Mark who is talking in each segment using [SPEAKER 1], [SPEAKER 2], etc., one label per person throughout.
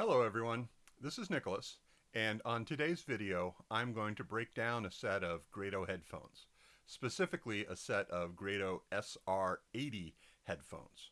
[SPEAKER 1] Hello everyone, this is Nicholas, and on today's video I'm going to break down a set of Grado headphones, specifically a set of Grado SR80 headphones.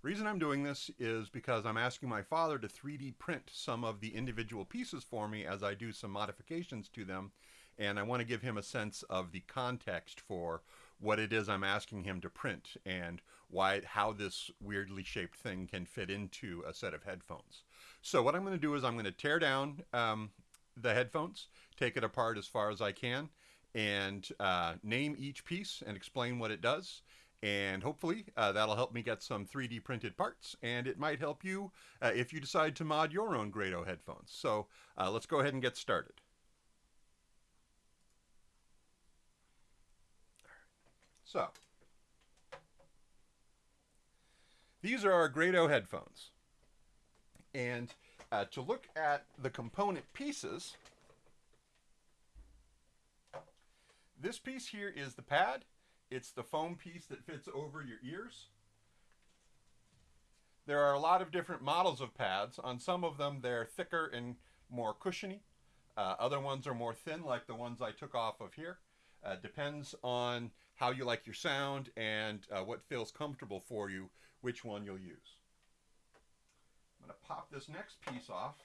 [SPEAKER 1] Reason I'm doing this is because I'm asking my father to 3D print some of the individual pieces for me as I do some modifications to them, and I want to give him a sense of the context for what it is I'm asking him to print and why how this weirdly shaped thing can fit into a set of headphones. So what I'm going to do is I'm going to tear down um, the headphones, take it apart as far as I can, and uh, name each piece and explain what it does. And hopefully uh, that'll help me get some 3D printed parts, and it might help you uh, if you decide to mod your own Grado headphones. So uh, let's go ahead and get started. So, these are our Grado headphones. And uh, to look at the component pieces, this piece here is the pad. It's the foam piece that fits over your ears. There are a lot of different models of pads. On some of them, they're thicker and more cushiony. Uh, other ones are more thin, like the ones I took off of here. Uh, depends on how you like your sound and uh, what feels comfortable for you, which one you'll use. I'm going to pop this next piece off.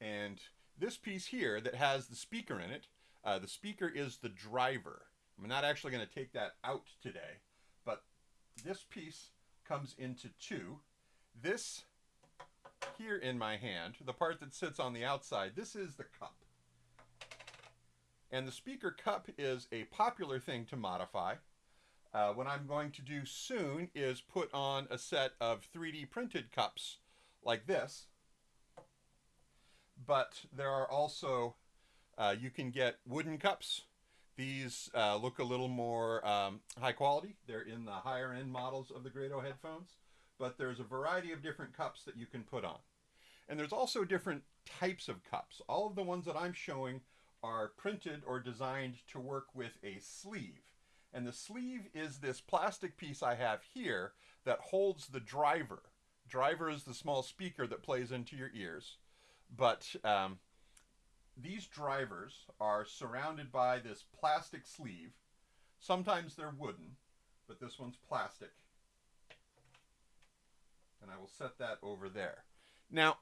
[SPEAKER 1] And this piece here that has the speaker in it, uh, the speaker is the driver. I'm not actually going to take that out today, but this piece comes into two. This here in my hand, the part that sits on the outside, this is the cup. And the speaker cup is a popular thing to modify. Uh, what I'm going to do soon is put on a set of 3D printed cups like this. But there are also, uh, you can get wooden cups. These uh, look a little more um, high quality. They're in the higher end models of the Grado headphones. But there's a variety of different cups that you can put on. And there's also different types of cups. All of the ones that I'm showing are printed or designed to work with a sleeve. And the sleeve is this plastic piece I have here that holds the driver. Driver is the small speaker that plays into your ears. But um, these drivers are surrounded by this plastic sleeve. Sometimes they're wooden, but this one's plastic. And I will set that over there. Now,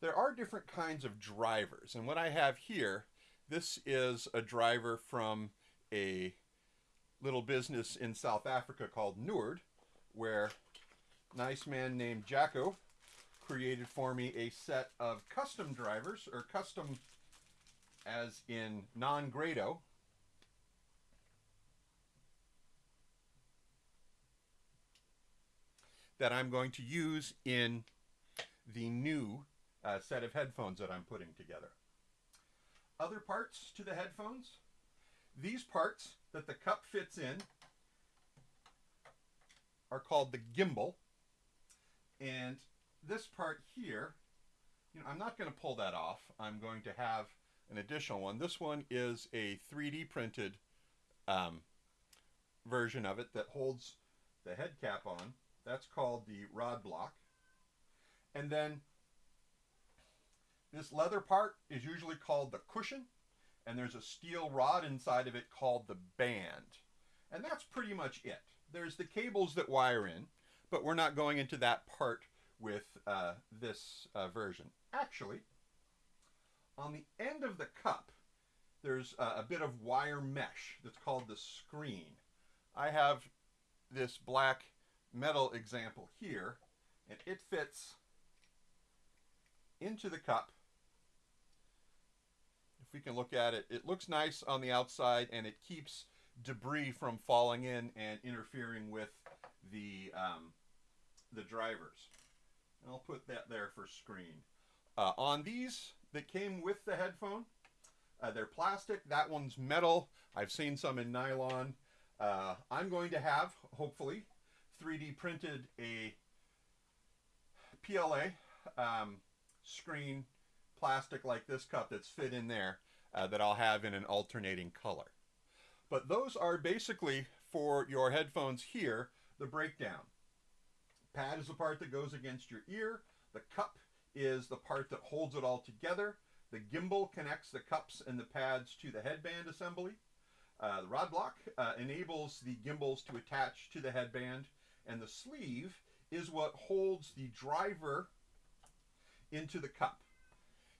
[SPEAKER 1] there are different kinds of drivers. And what I have here, this is a driver from a little business in South Africa called Noord, where a nice man named Jacko created for me a set of custom drivers, or custom as in non-grado, that I'm going to use in the new uh, set of headphones that I'm putting together. Other parts to the headphones. These parts that the cup fits in are called the gimbal. And this part here, you know, I'm not going to pull that off. I'm going to have an additional one. This one is a 3D printed um, version of it that holds the head cap on. That's called the rod block. And then this leather part is usually called the cushion, and there's a steel rod inside of it called the band. And that's pretty much it. There's the cables that wire in, but we're not going into that part with uh, this uh, version. Actually, on the end of the cup, there's a, a bit of wire mesh that's called the screen. I have this black metal example here, and it fits into the cup we can look at it, it looks nice on the outside and it keeps debris from falling in and interfering with the um, the drivers. And I'll put that there for screen. Uh, on these that came with the headphone, uh, they're plastic. That one's metal. I've seen some in nylon. Uh, I'm going to have, hopefully, 3D printed a PLA um, screen plastic like this cup that's fit in there uh, that I'll have in an alternating color. But those are basically for your headphones here, the breakdown. Pad is the part that goes against your ear. The cup is the part that holds it all together. The gimbal connects the cups and the pads to the headband assembly. Uh, the rod block uh, enables the gimbals to attach to the headband, and the sleeve is what holds the driver into the cup.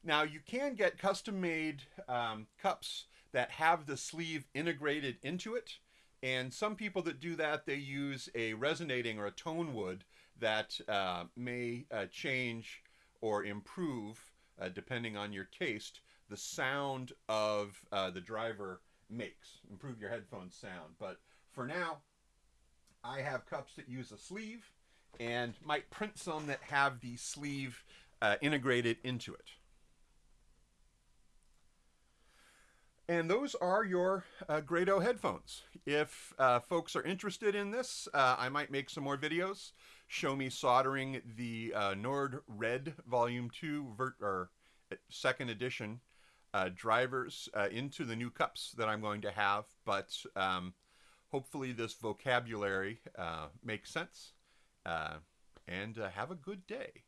[SPEAKER 1] Now you can get custom made um, cups that have the sleeve integrated into it. And some people that do that, they use a resonating or a tone wood that uh, may uh, change or improve, uh, depending on your taste, the sound of uh, the driver makes, improve your headphone sound. But for now, I have cups that use a sleeve and might print some that have the sleeve uh, integrated into it. And those are your uh, Grado headphones. If uh, folks are interested in this, uh, I might make some more videos. Show me soldering the uh, Nord Red Volume 2 vert, or uh, second edition uh, drivers into the new cups that I'm going to have. But um, hopefully this vocabulary makes sense. and have a good day.